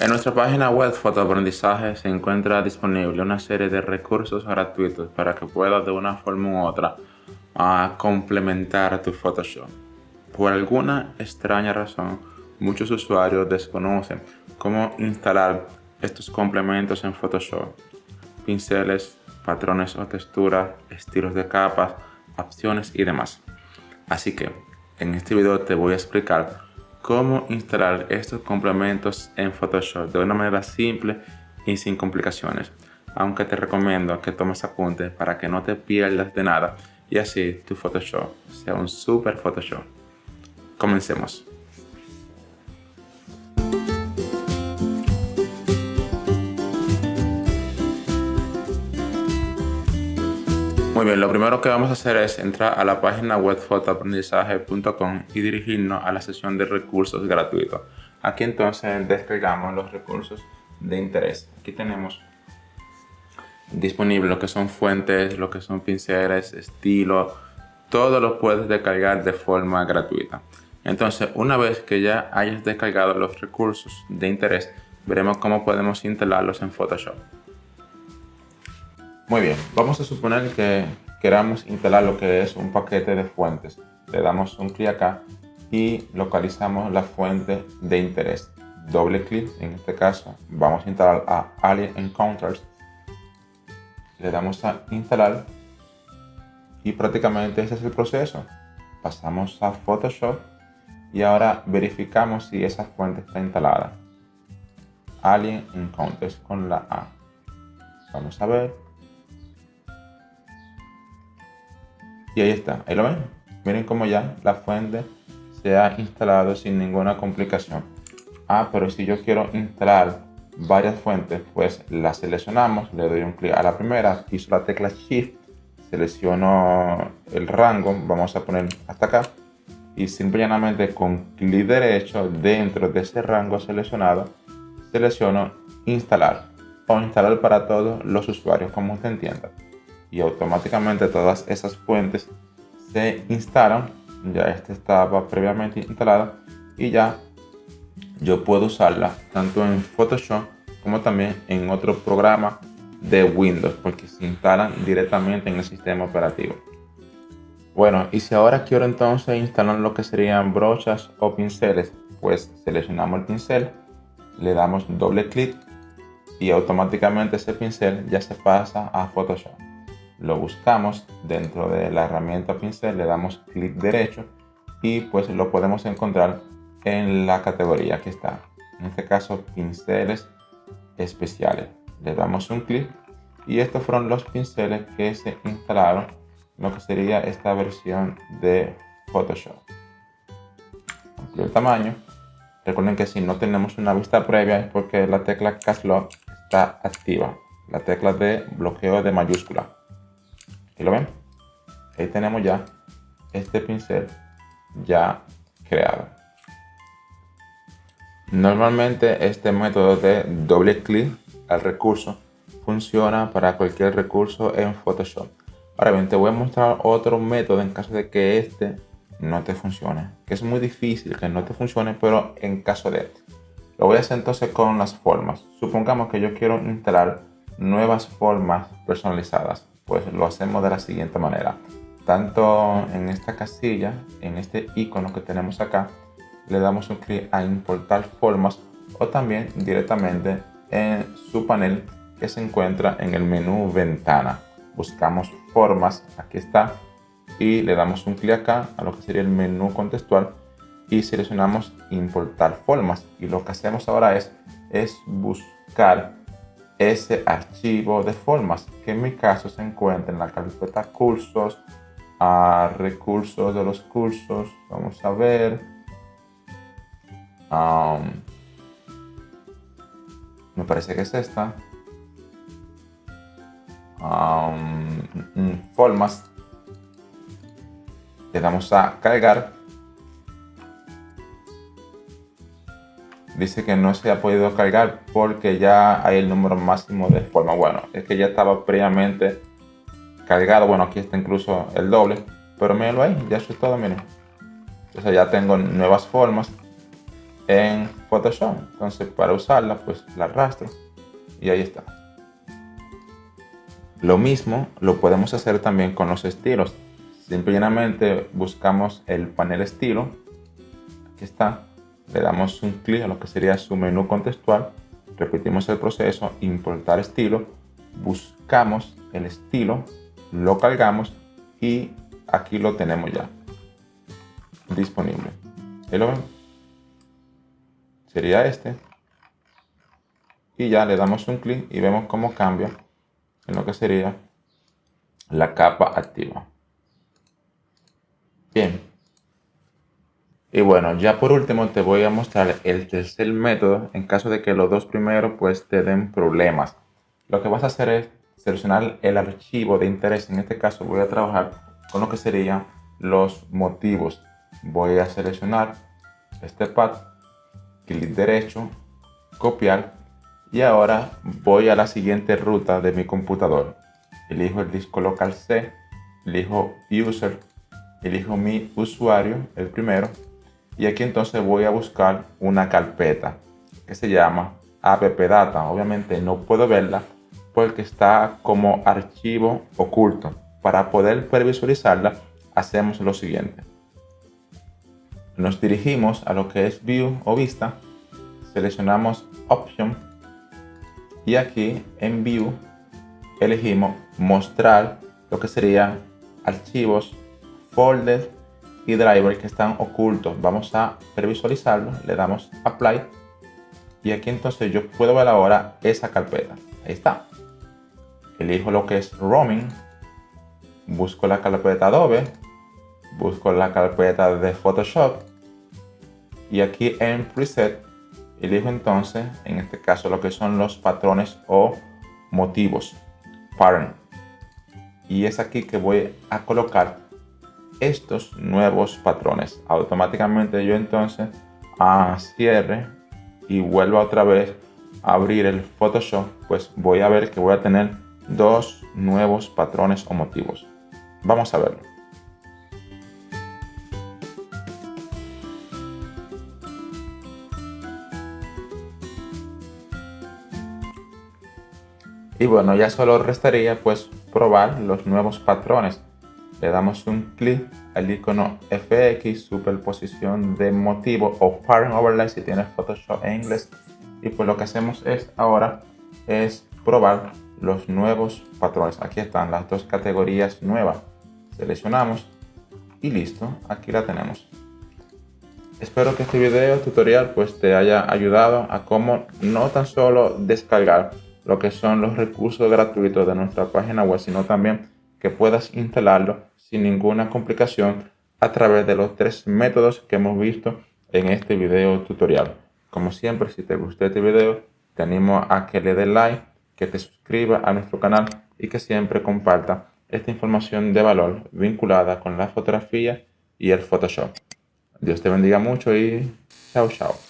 En nuestra página web Fotoaprendizaje se encuentra disponible una serie de recursos gratuitos para que puedas de una forma u otra a complementar tu Photoshop. Por alguna extraña razón, muchos usuarios desconocen cómo instalar estos complementos en Photoshop. Pinceles, patrones o texturas, estilos de capas, opciones y demás. Así que en este video te voy a explicar cómo instalar estos complementos en Photoshop de una manera simple y sin complicaciones. Aunque te recomiendo que tomes apuntes para que no te pierdas de nada y así tu Photoshop sea un super Photoshop. Comencemos. Muy bien, lo primero que vamos a hacer es entrar a la página web fotoaprendizaje.com y dirigirnos a la sección de recursos gratuitos. Aquí entonces descargamos los recursos de interés. Aquí tenemos disponible lo que son fuentes, lo que son pinceles, estilo, todo lo puedes descargar de forma gratuita. Entonces, una vez que ya hayas descargado los recursos de interés, veremos cómo podemos instalarlos en Photoshop. Muy bien, vamos a suponer que queramos instalar lo que es un paquete de fuentes. Le damos un clic acá y localizamos la fuente de interés. Doble clic, en este caso vamos a instalar a Alien Encounters. Le damos a instalar y prácticamente ese es el proceso. Pasamos a Photoshop y ahora verificamos si esa fuente está instalada. Alien Encounters con la A. Vamos a ver Y ahí está, ahí lo ven. Miren cómo ya la fuente se ha instalado sin ninguna complicación. Ah, pero si yo quiero instalar varias fuentes, pues las seleccionamos, le doy un clic a la primera, piso la tecla Shift, selecciono el rango, vamos a poner hasta acá, y simplemente con clic derecho dentro de ese rango seleccionado, selecciono instalar o instalar para todos los usuarios, como usted entienda y automáticamente todas esas fuentes se instalan. Ya esta estaba previamente instalada y ya yo puedo usarla tanto en Photoshop como también en otro programa de Windows porque se instalan directamente en el sistema operativo. Bueno, y si ahora quiero entonces instalar lo que serían brochas o pinceles, pues seleccionamos el pincel, le damos doble clic y automáticamente ese pincel ya se pasa a Photoshop lo buscamos dentro de la herramienta pincel, le damos clic derecho y pues lo podemos encontrar en la categoría que está. En este caso, pinceles especiales. Le damos un clic y estos fueron los pinceles que se instalaron lo que sería esta versión de Photoshop. Amplio el tamaño. Recuerden que si no tenemos una vista previa es porque la tecla Caps Lock está activa. La tecla de bloqueo de mayúscula. ¿Y lo ven? Ahí tenemos ya este pincel ya creado. Normalmente este método de doble clic al recurso funciona para cualquier recurso en Photoshop. Ahora bien, te voy a mostrar otro método en caso de que este no te funcione. Que es muy difícil que no te funcione, pero en caso de... Lo voy a hacer entonces con las formas. Supongamos que yo quiero instalar nuevas formas personalizadas pues lo hacemos de la siguiente manera. Tanto en esta casilla, en este icono que tenemos acá, le damos un clic a importar formas o también directamente en su panel que se encuentra en el menú ventana. Buscamos formas, aquí está, y le damos un clic acá a lo que sería el menú contextual y seleccionamos importar formas. Y lo que hacemos ahora es, es buscar ese archivo de formas que en mi caso se encuentra en la carpeta cursos a recursos de los cursos vamos a ver me parece que es esta mm, formas le damos a cargar dice que no se ha podido cargar porque ya hay el número máximo de formas. Bueno, es que ya estaba previamente cargado. Bueno, aquí está incluso el doble. Pero mírenlo ahí, ya eso es todo, miren. Entonces ya tengo nuevas formas. en Photoshop. Entonces para usarla pues la arrastro y ahí está. Lo mismo lo podemos hacer también con los estilos. Simplemente buscamos el panel estilo. Aquí está. Le damos un clic a lo que sería su menú contextual. Repetimos el proceso, importar estilo. Buscamos el estilo, lo cargamos y aquí lo tenemos ya disponible. Sería este. Y ya le damos un clic y vemos cómo cambia en lo que sería la capa activa. Bien. Y bueno, ya por último te voy a mostrar el tercer método en caso de que los dos primeros pues te den problemas. Lo que vas a hacer es seleccionar el archivo de interés. En este caso voy a trabajar con lo que serían los motivos. Voy a seleccionar este pad, clic derecho, copiar y ahora voy a la siguiente ruta de mi computador. Elijo el disco local C, elijo user, elijo mi usuario, el primero, y aquí entonces voy a buscar una carpeta que se llama appdata. Obviamente no puedo verla porque está como archivo oculto. Para poder previsualizarla hacemos lo siguiente. Nos dirigimos a lo que es View o Vista, seleccionamos Option y aquí en View elegimos mostrar lo que serían archivos, folders y drivers que están ocultos. Vamos a previsualizarlo, le damos Apply y aquí entonces yo puedo ver ahora esa carpeta. Ahí está. Elijo lo que es Roaming, busco la carpeta Adobe, busco la carpeta de Photoshop y aquí en Preset Elijo entonces, en este caso, lo que son los patrones o motivos, pattern. Y es aquí que voy a colocar estos nuevos patrones. Automáticamente yo entonces a cierre y vuelvo otra vez a abrir el Photoshop, pues voy a ver que voy a tener dos nuevos patrones o motivos. Vamos a verlo. Y bueno, ya solo restaría pues probar los nuevos patrones. Le damos un clic al icono FX, superposición de motivo o pattern overlay si tienes Photoshop en inglés. Y pues lo que hacemos es ahora es probar los nuevos patrones. Aquí están las dos categorías nuevas. Seleccionamos y listo, aquí la tenemos. Espero que este video tutorial pues te haya ayudado a cómo no tan solo descargar lo que son los recursos gratuitos de nuestra página web, sino también que puedas instalarlo sin ninguna complicación a través de los tres métodos que hemos visto en este video tutorial. Como siempre, si te gustó este video, te animo a que le des like, que te suscribas a nuestro canal y que siempre comparta esta información de valor vinculada con la fotografía y el Photoshop. Dios te bendiga mucho y chao chao.